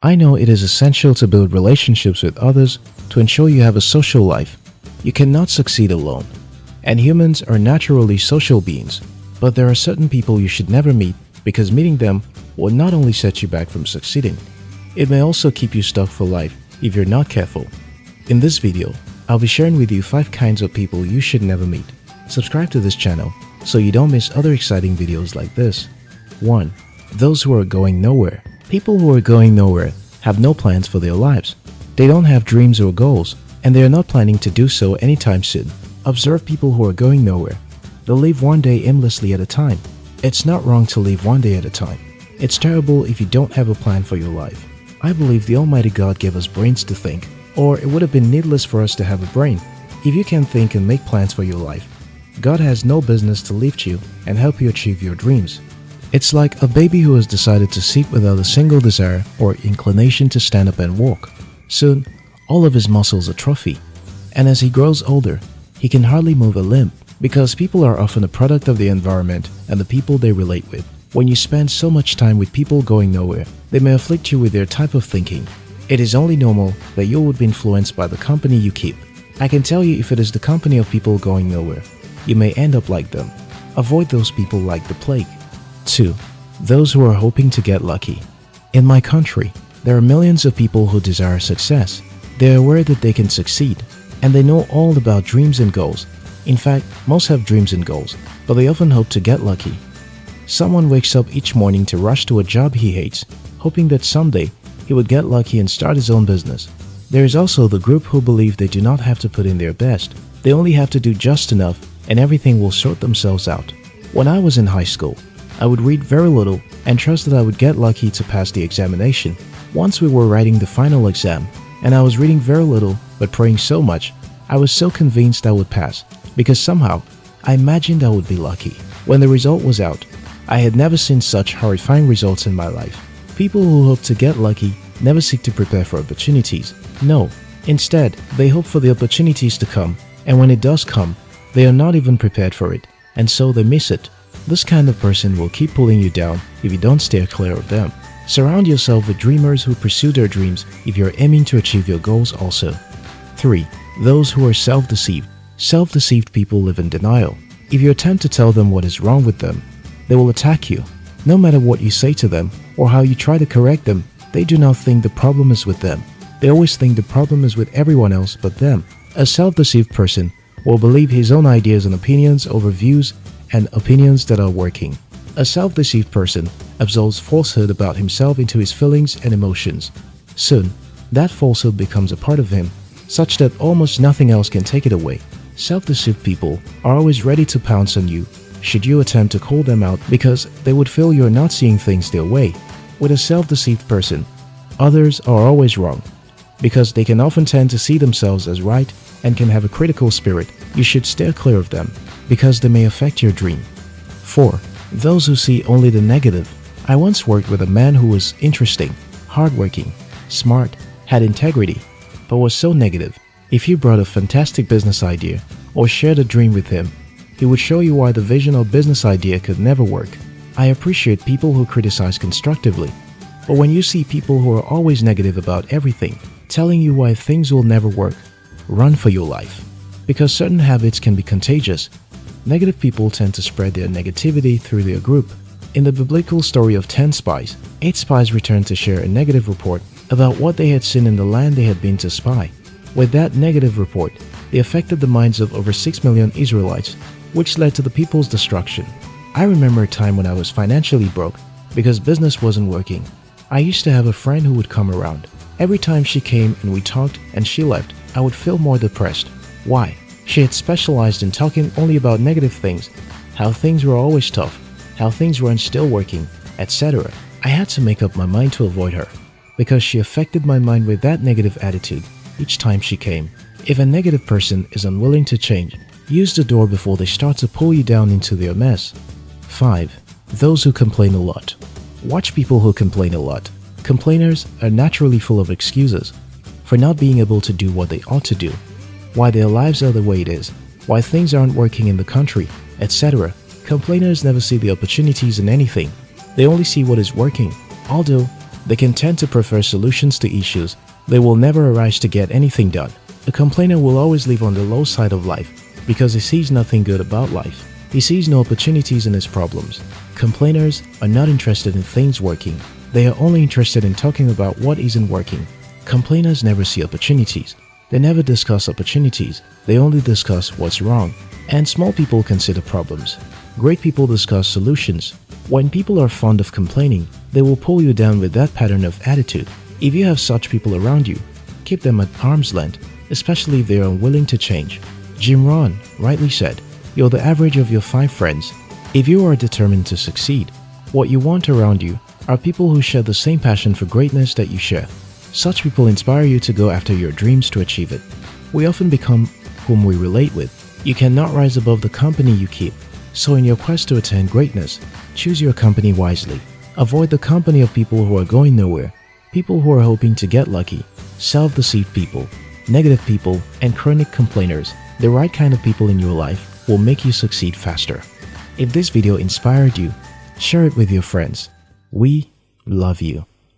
I know it is essential to build relationships with others to ensure you have a social life. You cannot succeed alone. And humans are naturally social beings. But there are certain people you should never meet because meeting them will not only set you back from succeeding, it may also keep you stuck for life if you're not careful. In this video, I'll be sharing with you 5 kinds of people you should never meet. Subscribe to this channel so you don't miss other exciting videos like this. 1. Those who are going nowhere. People who are going nowhere have no plans for their lives. They don't have dreams or goals, and they are not planning to do so anytime soon. Observe people who are going nowhere. They'll live one day aimlessly at a time. It's not wrong to live one day at a time. It's terrible if you don't have a plan for your life. I believe the Almighty God gave us brains to think, or it would have been needless for us to have a brain. If you can think and make plans for your life, God has no business to lift you and help you achieve your dreams. It's like a baby who has decided to sit without a single desire or inclination to stand up and walk. Soon, all of his muscles atrophy, and as he grows older, he can hardly move a limb because people are often a product of the environment and the people they relate with. When you spend so much time with people going nowhere, they may afflict you with their type of thinking. It is only normal that you would be influenced by the company you keep. I can tell you if it is the company of people going nowhere, you may end up like them. Avoid those people like the plague. 2. Those who are hoping to get lucky. In my country, there are millions of people who desire success. They are aware that they can succeed, and they know all about dreams and goals. In fact, most have dreams and goals, but they often hope to get lucky. Someone wakes up each morning to rush to a job he hates, hoping that someday he would get lucky and start his own business. There is also the group who believe they do not have to put in their best. They only have to do just enough and everything will sort themselves out. When I was in high school, I would read very little and trust that I would get lucky to pass the examination. Once we were writing the final exam, and I was reading very little but praying so much, I was so convinced I would pass because somehow I imagined I would be lucky. When the result was out, I had never seen such horrifying results in my life. People who hope to get lucky never seek to prepare for opportunities. No, instead, they hope for the opportunities to come, and when it does come, they are not even prepared for it, and so they miss it. This kind of person will keep pulling you down if you don't steer clear of them. Surround yourself with dreamers who pursue their dreams if you're aiming to achieve your goals also. 3. Those who are self-deceived. Self-deceived people live in denial. If you attempt to tell them what is wrong with them, they will attack you. No matter what you say to them or how you try to correct them, they do not think the problem is with them. They always think the problem is with everyone else but them. A self-deceived person will believe his own ideas and opinions over views and opinions that are working. A self-deceived person absorbs falsehood about himself into his feelings and emotions. Soon, that falsehood becomes a part of him, such that almost nothing else can take it away. Self-deceived people are always ready to pounce on you should you attempt to call them out because they would feel you're not seeing things their way. With a self-deceived person, others are always wrong because they can often tend to see themselves as right and can have a critical spirit. You should steer clear of them because they may affect your dream. 4. Those who see only the negative. I once worked with a man who was interesting, hardworking, smart, had integrity, but was so negative. If you brought a fantastic business idea or shared a dream with him, he would show you why the vision or business idea could never work. I appreciate people who criticize constructively, but when you see people who are always negative about everything, telling you why things will never work, run for your life. Because certain habits can be contagious Negative people tend to spread their negativity through their group. In the biblical story of 10 spies, 8 spies returned to share a negative report about what they had seen in the land they had been to spy. With that negative report, they affected the minds of over 6 million Israelites, which led to the people's destruction. I remember a time when I was financially broke because business wasn't working. I used to have a friend who would come around. Every time she came and we talked and she left, I would feel more depressed. Why? She had specialized in talking only about negative things, how things were always tough, how things weren't still working, etc. I had to make up my mind to avoid her, because she affected my mind with that negative attitude each time she came. If a negative person is unwilling to change, use the door before they start to pull you down into their mess. 5. Those who complain a lot. Watch people who complain a lot. Complainers are naturally full of excuses for not being able to do what they ought to do why their lives are the way it is, why things aren't working in the country, etc. Complainers never see the opportunities in anything. They only see what is working, although They can tend to prefer solutions to issues. They will never arise to get anything done. A complainer will always live on the low side of life because he sees nothing good about life. He sees no opportunities in his problems. Complainers are not interested in things working. They are only interested in talking about what isn't working. Complainers never see opportunities. They never discuss opportunities. They only discuss what's wrong. And small people consider problems. Great people discuss solutions. When people are fond of complaining, they will pull you down with that pattern of attitude. If you have such people around you, keep them at arm's length, especially if they are unwilling to change. Jim Rohn rightly said, You're the average of your five friends. If you are determined to succeed, what you want around you are people who share the same passion for greatness that you share. Such people inspire you to go after your dreams to achieve it. We often become whom we relate with. You cannot rise above the company you keep. So in your quest to attain greatness, choose your company wisely. Avoid the company of people who are going nowhere, people who are hoping to get lucky, self-deceived people, negative people, and chronic complainers. The right kind of people in your life will make you succeed faster. If this video inspired you, share it with your friends. We love you.